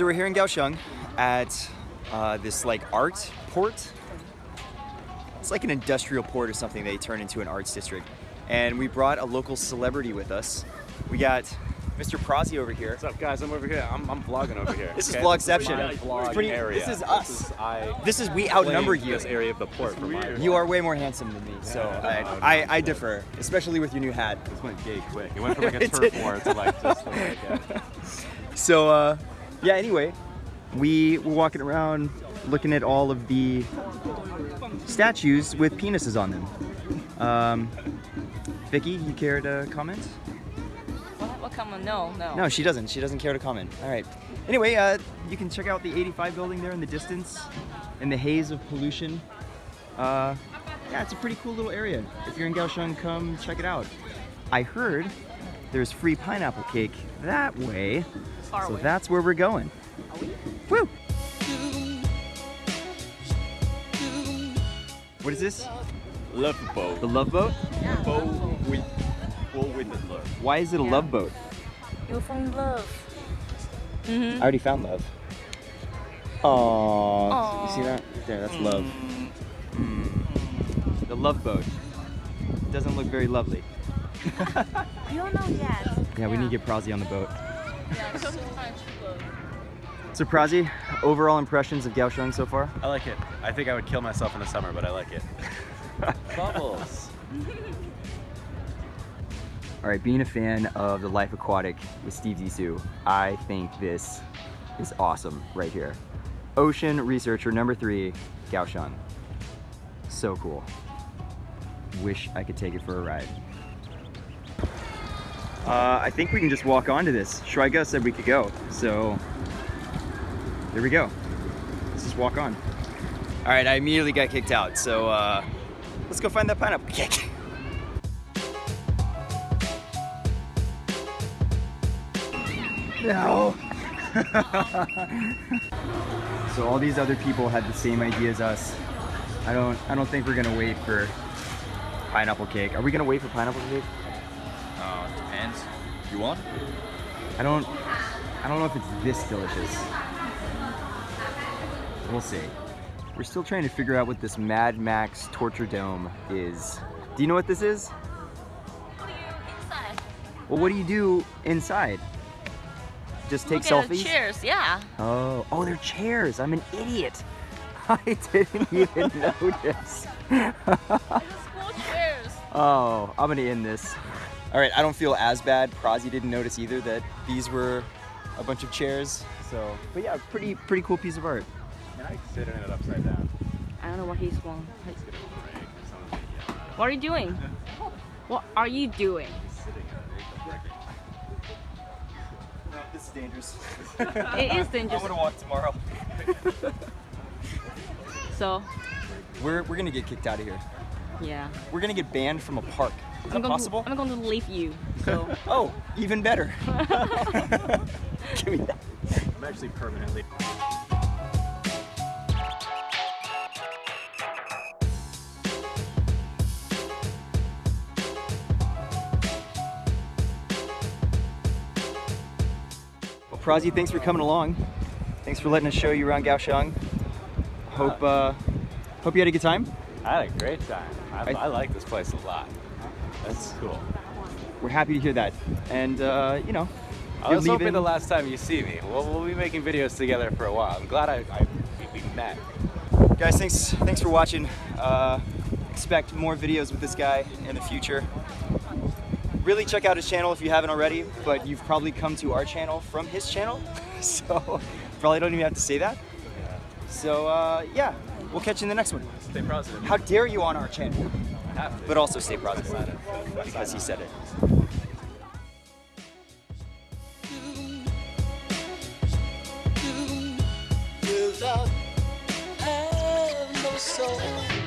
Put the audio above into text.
So we're here in Kaohsiung at uh, this like art port. It's like an industrial port or something they turn into an arts district. And we brought a local celebrity with us. We got Mr. Prazi over here. What's up, guys? I'm over here. I'm, I'm vlogging over here. This is okay? Vlogception. My vlog pretty- area. this is us. This is, I This is we outnumber you. This area of the port. You are way more handsome than me, so Yeah, I, no, no, I, I'm I differ, especially with your new hat. This went gay quick. It went from like a turf war to like just like. Uh, So, uh, yeah, anyway, we were walking around looking at all of the statues with penises on them. Um, Vicky, you care to comment? What, what comment? No, no. No, she doesn't. She doesn't care to comment. All right. Anyway, uh, you can check out the 85 building there in the distance, in the haze of pollution. Uh, yeah, it's a pretty cool little area. If you're in Kaohsiung, come check it out. I heard there's free pineapple cake that way, Far so away. that's where we're going. Are we? Woo! What is this? love boat. The love boat? Boat with boat with the love. Why is it a Yeah. love boat? You'll find love. Mm-hmm. I already found love. Aww. You see that? There, that's love. The love boat. Doesn't look very lovely. You don't know yet. Yeah, we need to get Prazi on the boat. Yeah, so So Prazi, overall impressions of Kaohsiung so far? I like it. I think I would kill myself in the summer, but I like it. Bubbles. All right, being a fan of the Life Aquatic with Steve Zissou, I think this is awesome right here. Ocean researcher number three, Kaohsiung. So cool. Wish I could take it for a ride. Uh, I think we can just walk onto this. Shraiga said we could go, so there we go. Let's just walk on. All right, I immediately got kicked out, so uh, let's go find that pineapple cake. No. so all these other people had the same idea as us. I don't I don't think we're gonna wait for pineapple cake. Are we gonna wait for pineapple cake? Depends. You want? I don't I don't know if it's this delicious. We'll see. We're still trying to figure out what this Mad Max Torture Dome is. Do you know what this is? What are you inside? Well, what do you do inside? Just take Look at selfies? chairs, yeah. Oh, oh, they're chairs. I'm an idiot. I didn't even notice. It's school chairs. oh, I'm gonna end this. All right, I don't feel as bad. Prazi didn't notice either that these were a bunch of chairs. So, but yeah, pretty pretty cool piece of art. Can I sit in it upside down? I don't know what he's going. It's gonna break or something. Yeah. What are you doing? What are you doing? Sitting in it. It's breaking. No, this is dangerous. It is dangerous. I'm gonna walk tomorrow. So, We're we're gonna get kicked out of here. yeah. We're gonna get banned from a park. Is I'm going possible? To, I'm going to leave you. So, Oh, even better. Give me that. I'm actually permanently. Well, Prazi, thanks for coming along. Thanks for letting us show you around Kaohsiung. Hope uh, hope you had a good time. I had a great time. I, I- I like this place a lot. That's cool. We're happy to hear that. And uh, you know, I was hoping the last time you see me, we'll, we'll be making videos together for a while. I'm glad I, I we met. guys, thanks thanks for watching. Uh, expect more videos with this guy in the future. Really check out his channel if you haven't already, but you've probably come to our channel from his channel, so probably don't even have to say that. So uh, yeah, we'll catch you in the next one. Stay positive. How dare you on our channel? But also stay positive because he said it. soul.